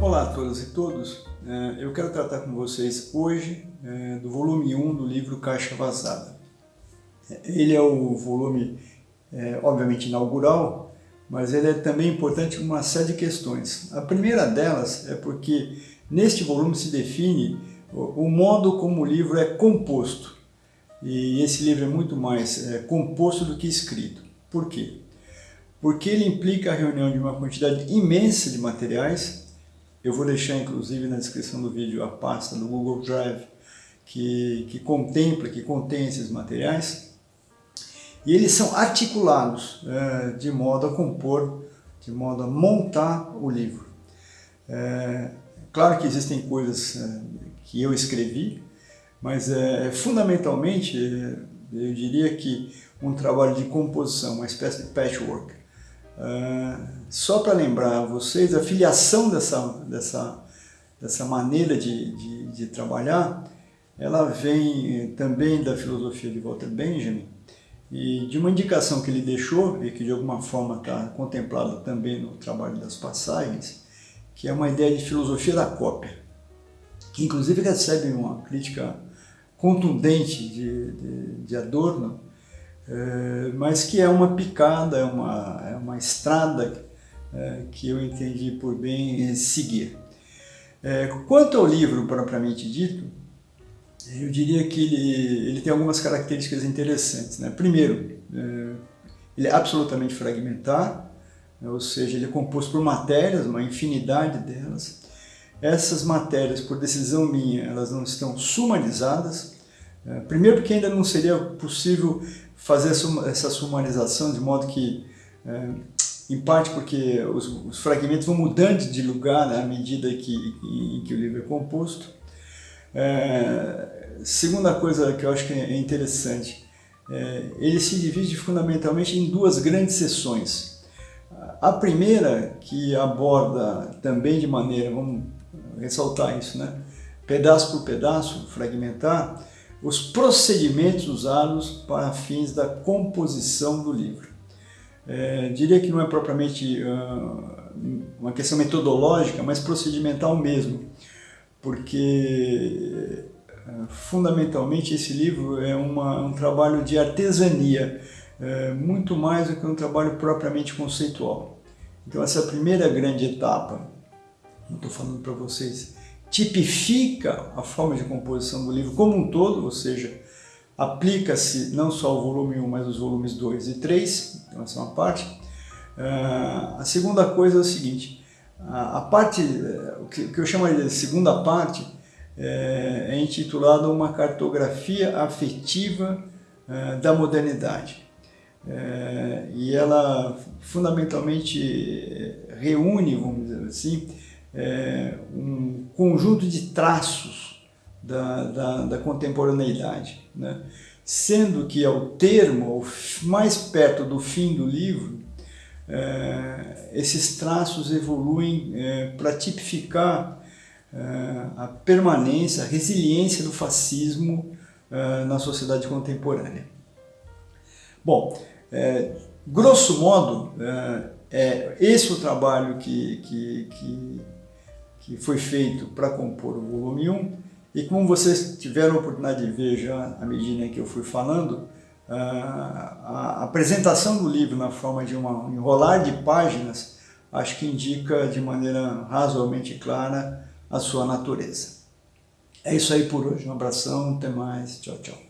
Olá a todas e todos, é, eu quero tratar com vocês hoje é, do volume 1 do livro Caixa Vazada. Ele é o volume, é, obviamente, inaugural, mas ele é também importante por uma série de questões. A primeira delas é porque neste volume se define o modo como o livro é composto. E esse livro é muito mais composto do que escrito. Por quê? Porque ele implica a reunião de uma quantidade imensa de materiais eu vou deixar, inclusive, na descrição do vídeo a pasta do Google Drive que, que contempla, que contém esses materiais. E eles são articulados é, de modo a compor, de modo a montar o livro. É, claro que existem coisas é, que eu escrevi, mas é, fundamentalmente eu diria que um trabalho de composição, uma espécie de patchwork. Uh, só para lembrar a vocês, a filiação dessa, dessa, dessa maneira de, de, de, trabalhar, ela vem também da filosofia de Walter Benjamin e de uma indicação que ele deixou e que de alguma forma está contemplada também no trabalho das passagens, que é uma ideia de filosofia da cópia, que inclusive recebe uma crítica contundente de, de, de Adorno, é, mas que é uma picada, é uma, é uma estrada é, que eu entendi por bem seguir. É, quanto ao livro propriamente dito, eu diria que ele, ele tem algumas características interessantes. Né? Primeiro, é, ele é absolutamente fragmentar, né? ou seja, ele é composto por matérias, uma infinidade delas. Essas matérias, por decisão minha, elas não estão sumarizadas, é, primeiro porque ainda não seria possível fazer essa sumarização de modo que, é, em parte porque os, os, fragmentos vão mudando de lugar né, à medida que, em, que o livro é composto. É, segunda coisa que eu acho que é interessante, é, ele se divide fundamentalmente em duas grandes seções. A primeira, que aborda também de maneira, vamos ressaltar isso, né? pedaço por pedaço, fragmentar, os procedimentos usados para fins da composição do livro. É, diria que não é propriamente uh, uma questão metodológica, mas procedimental mesmo, porque uh, fundamentalmente esse livro é uma, um trabalho de artesania, uh, muito mais do que um trabalho propriamente conceitual. Então essa primeira grande etapa, estou falando para vocês, tipifica a forma de composição do livro como um todo, ou seja, aplica-se não só o volume 1, mas os volumes 2 e 3, então essa é uma parte. Uh, a segunda coisa é o seguinte, a, a parte, o que, o que, eu chamaria de segunda parte, é, é intitulada Uma Cartografia Afetiva uh, da Modernidade. Uh, e ela fundamentalmente reúne, vamos dizer assim, é, um conjunto de traços da, da, da contemporaneidade, né? sendo que ao termo, mais perto do fim do livro, é, esses traços evoluem é, para tipificar é, a permanência, a resiliência do fascismo é, na sociedade contemporânea. Bom, é, grosso modo, é esse o trabalho que, que, que que foi feito para compor o volume 1 e como vocês tiveram a oportunidade de ver já à medida que eu fui falando, a apresentação do livro na forma de um enrolar de páginas acho que indica de maneira razoavelmente clara a sua natureza. É isso aí por hoje, um abração, até mais, tchau, tchau.